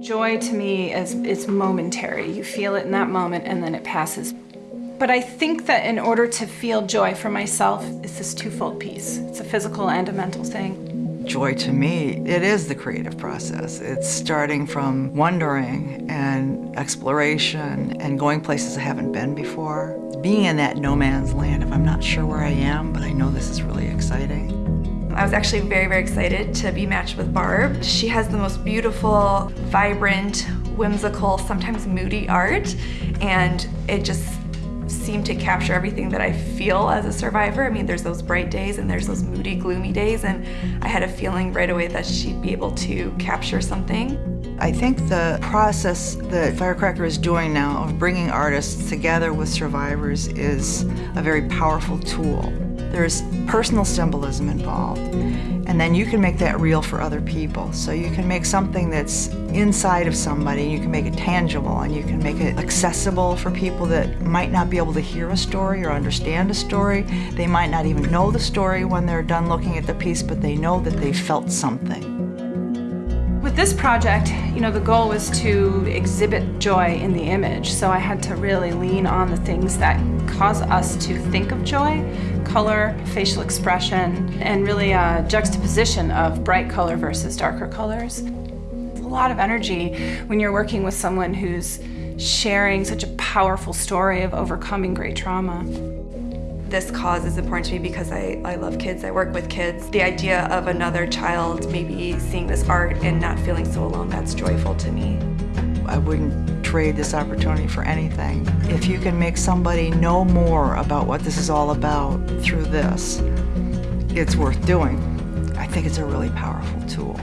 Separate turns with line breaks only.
Joy to me is it's momentary. You feel it in that moment and then it passes. But I think that in order to feel joy for myself, it's this twofold piece. It's a physical and a mental thing.
Joy to me, it is the creative process. It's starting from wondering and exploration and going places I haven't been before. Being in that no man's land if I'm not sure where I am, but I know this is really exciting.
I was actually very, very excited to be matched with Barb. She has the most beautiful, vibrant, whimsical, sometimes moody art, and it just seemed to capture everything that I feel as a survivor. I mean, there's those bright days and there's those moody, gloomy days, and I had a feeling right away that she'd be able to capture something.
I think the process that Firecracker is doing now of bringing artists together with survivors is a very powerful tool. There's personal symbolism involved, and then you can make that real for other people. So you can make something that's inside of somebody, you can make it tangible, and you can make it accessible for people that might not be able to hear a story or understand a story. They might not even know the story when they're done looking at the piece, but they know that they felt something.
This project, you know, the goal was to exhibit joy in the image, so I had to really lean on the things that cause us to think of joy, color, facial expression, and really a juxtaposition of bright color versus darker colors. It's a lot of energy when you're working with someone who's sharing such a powerful story of overcoming great trauma.
This cause is important to me because I, I love kids, I work with kids. The idea of another child maybe seeing this art and not feeling so alone, that's joyful to me.
I wouldn't trade this opportunity for anything. If you can make somebody know more about what this is all about through this, it's worth doing. I think it's a really powerful tool.